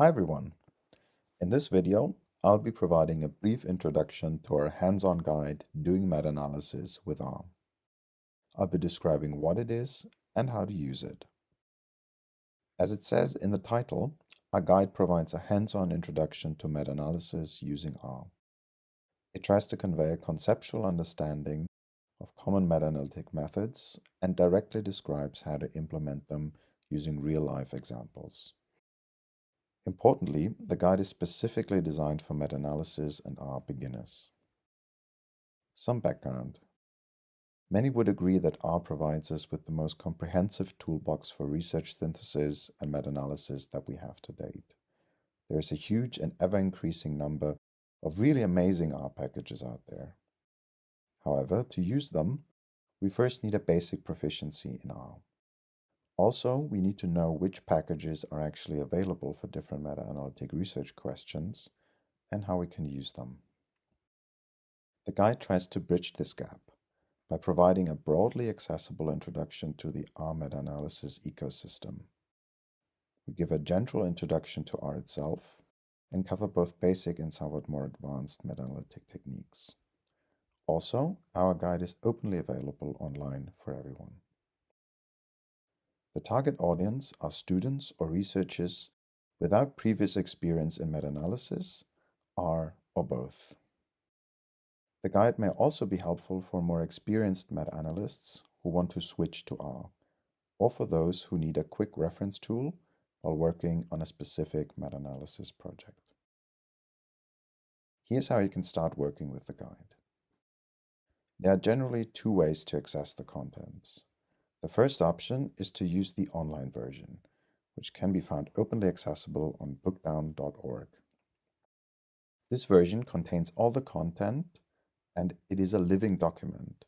Hi everyone. In this video, I'll be providing a brief introduction to our hands-on guide doing meta-analysis with R. I'll be describing what it is and how to use it. As it says in the title, our guide provides a hands-on introduction to meta-analysis using R. It tries to convey a conceptual understanding of common meta-analytic methods and directly describes how to implement them using real-life examples. Importantly, the guide is specifically designed for meta-analysis and R beginners. Some background. Many would agree that R provides us with the most comprehensive toolbox for research synthesis and meta-analysis that we have to date. There is a huge and ever-increasing number of really amazing R packages out there. However, to use them, we first need a basic proficiency in R. Also, we need to know which packages are actually available for different meta-analytic research questions and how we can use them. The guide tries to bridge this gap by providing a broadly accessible introduction to the R meta-analysis ecosystem. We give a general introduction to R itself and cover both basic and somewhat more advanced meta-analytic techniques. Also, our guide is openly available online for everyone. The target audience are students or researchers without previous experience in meta-analysis, R, or both. The guide may also be helpful for more experienced meta-analysts who want to switch to R, or for those who need a quick reference tool while working on a specific meta-analysis project. Here's how you can start working with the guide. There are generally two ways to access the contents. The first option is to use the online version, which can be found openly accessible on bookdown.org. This version contains all the content and it is a living document.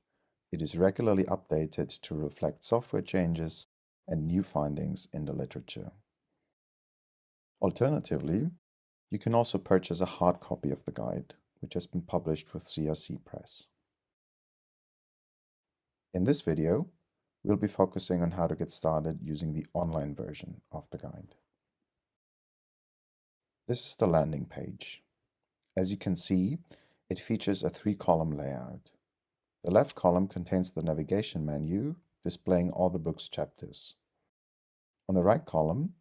It is regularly updated to reflect software changes and new findings in the literature. Alternatively, you can also purchase a hard copy of the guide, which has been published with CRC Press. In this video, we'll be focusing on how to get started using the online version of the guide. This is the landing page. As you can see, it features a three-column layout. The left column contains the navigation menu, displaying all the book's chapters. On the right column,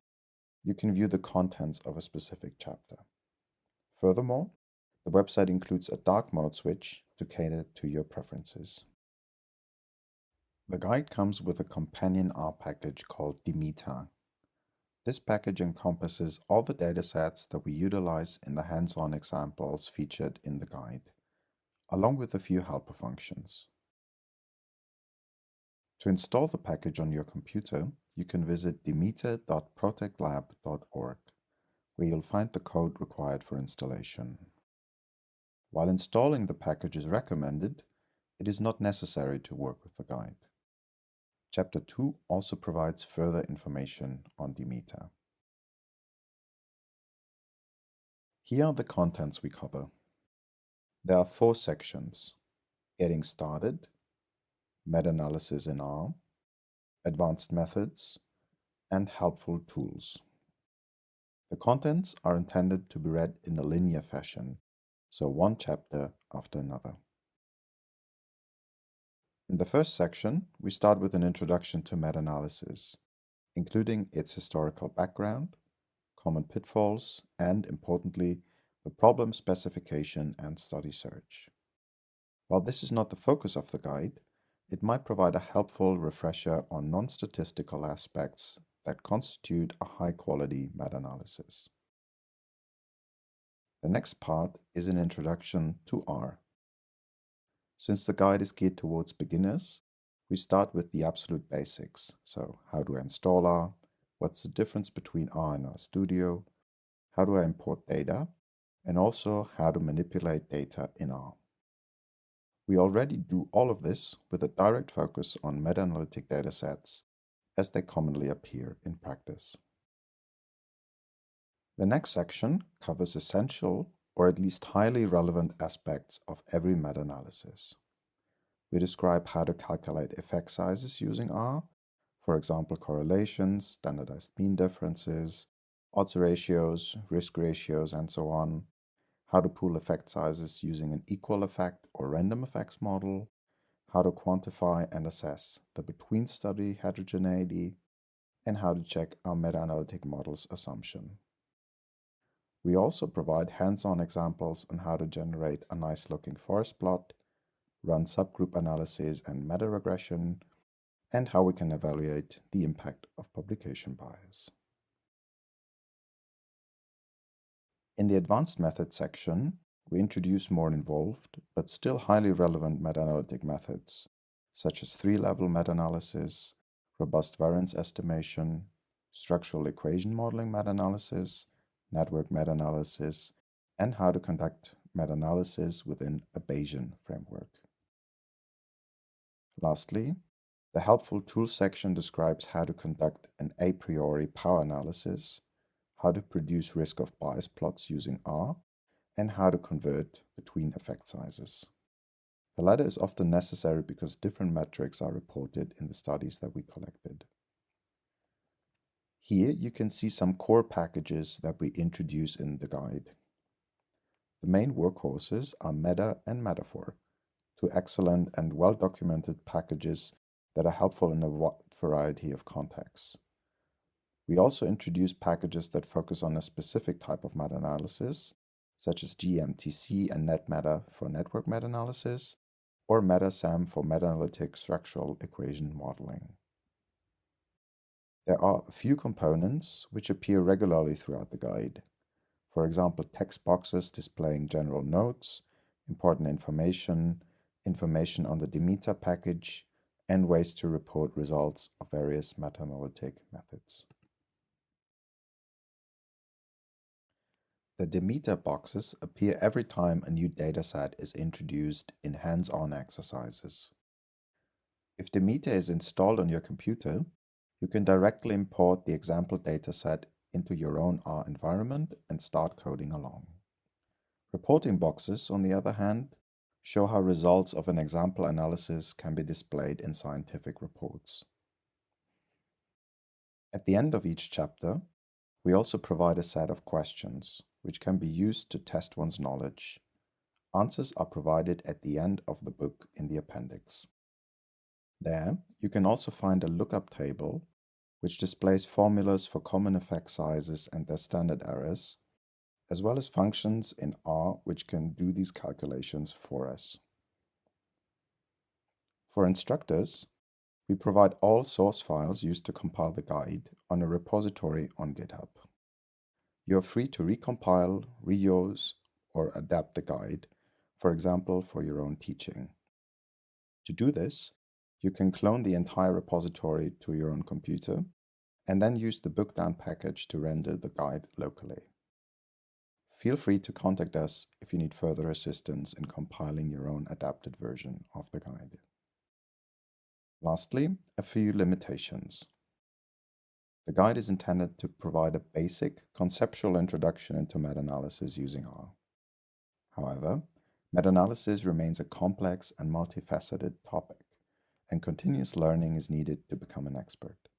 you can view the contents of a specific chapter. Furthermore, the website includes a dark mode switch to cater to your preferences. The guide comes with a companion R package called dmetar. This package encompasses all the datasets that we utilize in the hands-on examples featured in the guide, along with a few helper functions. To install the package on your computer, you can visit dmetar.protectlab.org, where you'll find the code required for installation. While installing the package is recommended, it is not necessary to work with the guide. Chapter 2 also provides further information on dmetar. Here are the contents we cover. There are four sections, Getting Started, Meta-Analysis in R, Advanced Methods, and Helpful Tools. The contents are intended to be read in a linear fashion, so one chapter after another. In the first section, we start with an introduction to meta-analysis, including its historical background, common pitfalls, and, importantly, the problem specification and study search. While this is not the focus of the guide, it might provide a helpful refresher on non-statistical aspects that constitute a high-quality meta-analysis. The next part is an introduction to R. Since the guide is geared towards beginners, we start with the absolute basics. So how do I install R? What's the difference between R and R Studio? How do I import data? And also how to manipulate data in R. We already do all of this with a direct focus on meta-analytic datasets as they commonly appear in practice. The next section covers essential or at least highly relevant aspects of every meta-analysis. We describe how to calculate effect sizes using R, for example correlations, standardized mean differences, odds ratios, risk ratios, and so on, how to pool effect sizes using an equal effect or random effects model, how to quantify and assess the between study heterogeneity, and how to check our meta-analytic model's assumption. We also provide hands-on examples on how to generate a nice-looking forest plot, run subgroup analysis and meta-regression, and how we can evaluate the impact of publication bias. In the Advanced Methods section, we introduce more involved, but still highly relevant meta-analytic methods, such as three-level meta-analysis, robust variance estimation, structural equation modeling meta-analysis, network meta-analysis, and how to conduct meta-analysis within a Bayesian framework. Lastly, the helpful tools section describes how to conduct an a priori power analysis how to produce risk of bias plots using R, and how to convert between effect sizes. The latter is often necessary because different metrics are reported in the studies that we collected. Here you can see some core packages that we introduce in the guide. The main workhorses are Meta and Metafor, two excellent and well-documented packages that are helpful in a wide variety of contexts. We also introduce packages that focus on a specific type of meta-analysis, such as GeMTC and NetMeta for network meta-analysis, or MetaSEM for meta-analytic structural equation modeling. There are a few components which appear regularly throughout the guide. For example, text boxes displaying general notes, important information, information on the dmetar package, and ways to report results of various meta-analytic methods. The dmetar boxes appear every time a new dataset is introduced in hands-on exercises. If dmetar is installed on your computer, you can directly import the example dataset into your own R environment and start coding along. Reporting boxes, on the other hand, show how results of an example analysis can be displayed in scientific reports. At the end of each chapter, we also provide a set of questions which can be used to test one's knowledge. Answers are provided at the end of the book in the appendix. There, you can also find a lookup table, which displays formulas for common effect sizes and their standard errors, as well as functions in R which can do these calculations for us. For instructors, we provide all source files used to compile the guide on a repository on GitHub. You are free to recompile, reuse, or adapt the guide, for example, for your own teaching. To do this, you can clone the entire repository to your own computer and then use the bookdown package to render the guide locally. Feel free to contact us if you need further assistance in compiling your own adapted version of the guide. Lastly, a few limitations. The guide is intended to provide a basic, conceptual introduction into meta-analysis using R. However, meta-analysis remains a complex and multifaceted topic, and continuous learning is needed to become an expert.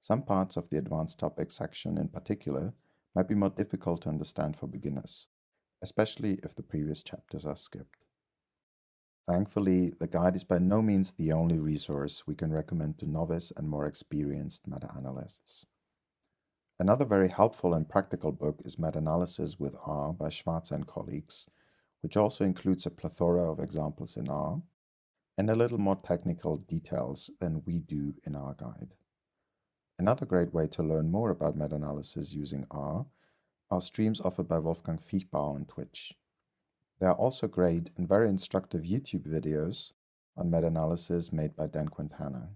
Some parts of the advanced topics section in particular might be more difficult to understand for beginners, especially if the previous chapters are skipped. Thankfully, the guide is by no means the only resource we can recommend to novice and more experienced meta-analysts. Another very helpful and practical book is Meta-Analysis with R by Schwarzer and colleagues, which also includes a plethora of examples in R and a little more technical details than we do in our guide. Another great way to learn more about meta-analysis using R are streams offered by Wolfgang Viechtbauer on Twitch. There are also great and very instructive YouTube videos on meta-analysis made by Dan Quintana.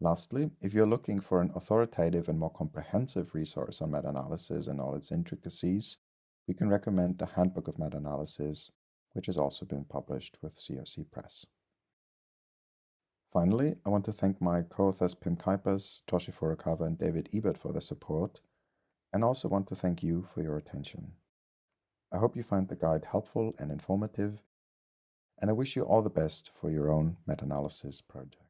Lastly, if you're looking for an authoritative and more comprehensive resource on meta-analysis and all its intricacies, we can recommend the Handbook of Meta-Analysis, which has also been published with CRC Press. Finally, I want to thank my co-authors Pim Cuijpers, Toshi Furukawa, and David Ebert for their support, and also want to thank you for your attention. I hope you find the guide helpful and informative, and I wish you all the best for your own meta-analysis project.